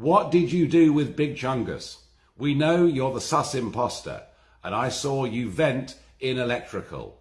What did you do with Big Chungus? We know you're the sus imposter, and I saw you vent in electrical.